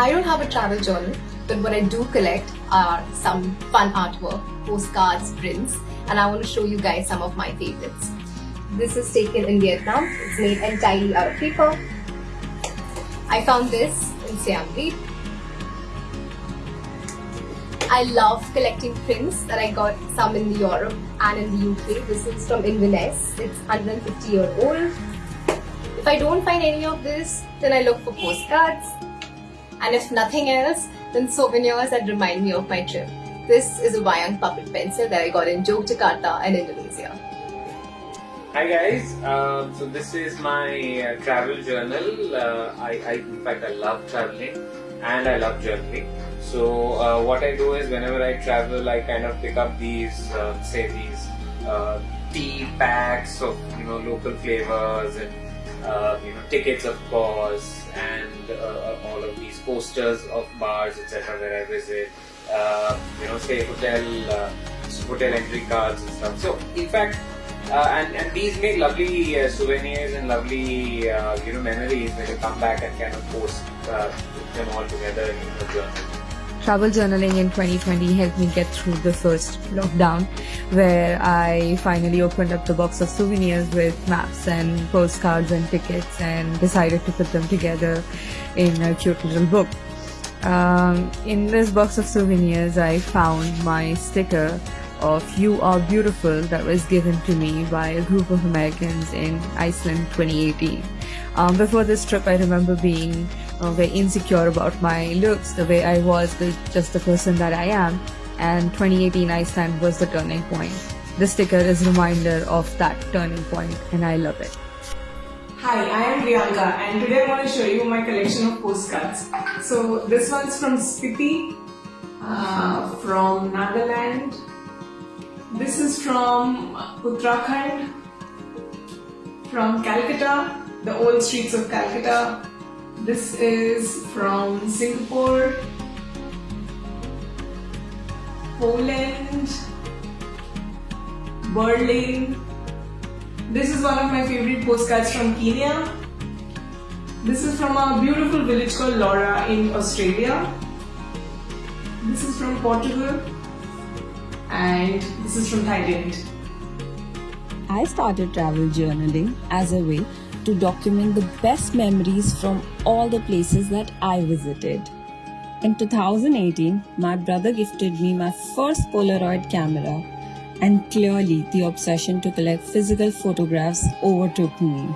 I don't have a travel journal, but what I do collect are some fun artwork, postcards, prints, and I want to show you guys some of my favorites. This is taken in Vietnam. It's made entirely out of paper. I found this in Siem Reap. I love collecting prints that I got some in Europe and in the UK. This is from Inverness. It's 150 year old. If I don't find any of this, then I look for postcards. And if nothing else, then souvenirs that remind me of my trip. This is a Wayang puppet pencil that I got in Yogyakarta in Indonesia. Hi guys, um, so this is my uh, travel journal. Uh, I, I, in fact, I love traveling and I love journaling. So uh, what I do is whenever I travel, I kind of pick up these, uh, say these uh, tea packs of you know local flavors and uh, you know tickets of course and all of these posters of bars etc. where I visit. you know, say hotel hotel entry cards and stuff. So in fact. Uh, and, and these make lovely uh, souvenirs and lovely uh, you know memories when you come back and kind of post them all together in your journal. Travel journaling in 2020 helped me get through the first lockdown where I finally opened up the box of souvenirs with maps and postcards and tickets and decided to put them together in a cute little book. Um, in this box of souvenirs, I found my sticker of You Are Beautiful that was given to me by a group of Americans in Iceland 2018. Um, before this trip, I remember being uh, very insecure about my looks, the way I was with just the person that I am. And 2018 Iceland was the turning point. The sticker is a reminder of that turning point, and I love it. Hi, I am Priyanka, and today I want to show you my collection of postcards. So this one's from Spiti, uh, from Nagaland. This is from Uttarakhand, from Calcutta, the old streets of Calcutta. This is from Singapore, Poland, Berlin. This is one of my favorite postcards from Kenya. This is from a beautiful village called Laura in Australia. This is from Portugal and this is from Thailand. I started travel journaling as a way to document the best memories from all the places that I visited. In 2018, my brother gifted me my first Polaroid camera, and clearly the obsession to collect physical photographs overtook me.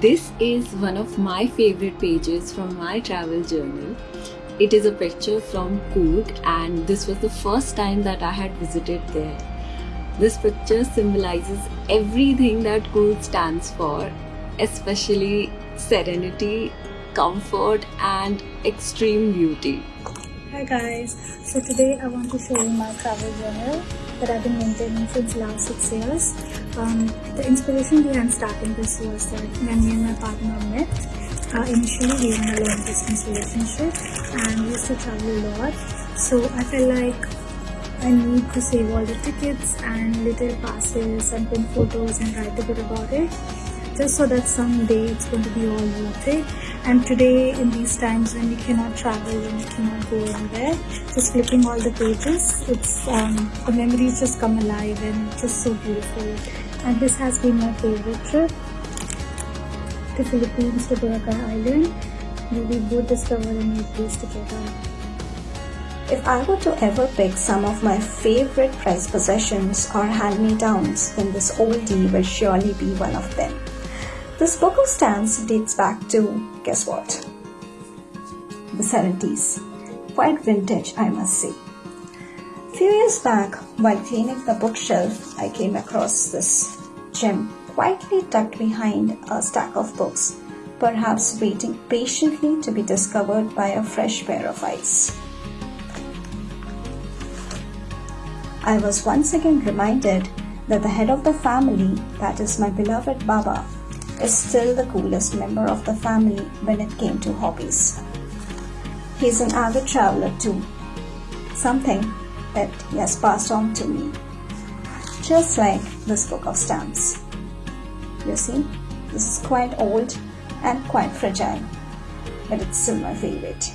This is one of my favorite pages from my travel journal. It is a picture from Coorg, and this was the first time that I had visited there. This picture symbolizes everything that Coorg stands for, especially serenity, comfort, and extreme beauty. Hi guys, so today I want to show you my travel journal that I've been maintaining since the last six years. Um, the inspiration behind starting this was that when me and my partner met, uh, initially we were in a long distance relationship and used to travel a lot. So I felt like I need to save all the tickets and little passes and pin photos and write a bit about it just so that someday it's going to be all worth it. And today in these times when we cannot travel and we cannot go anywhere just flipping all the pages it's um, the memories just come alive and just so beautiful. And this has been my favorite trip to Philippines to Boracay Island. Where we both discovered a new place together if I were to ever pick some of my favorite prized possessions or hand-me-downs, then this oldie will surely be one of them. This book of stamps dates back to, guess what? The 70s. Quite vintage, I must say. Few years back, while cleaning the bookshelf, I came across this gem quietly tucked behind a stack of books, perhaps waiting patiently to be discovered by a fresh pair of eyes. I was once again reminded that the head of the family, that is my beloved Baba, is still the coolest member of the family when it came to hobbies. He's an avid traveler too, something that he has passed on to me, just like this book of stamps. You see, this is quite old and quite fragile. but it's still my favorite.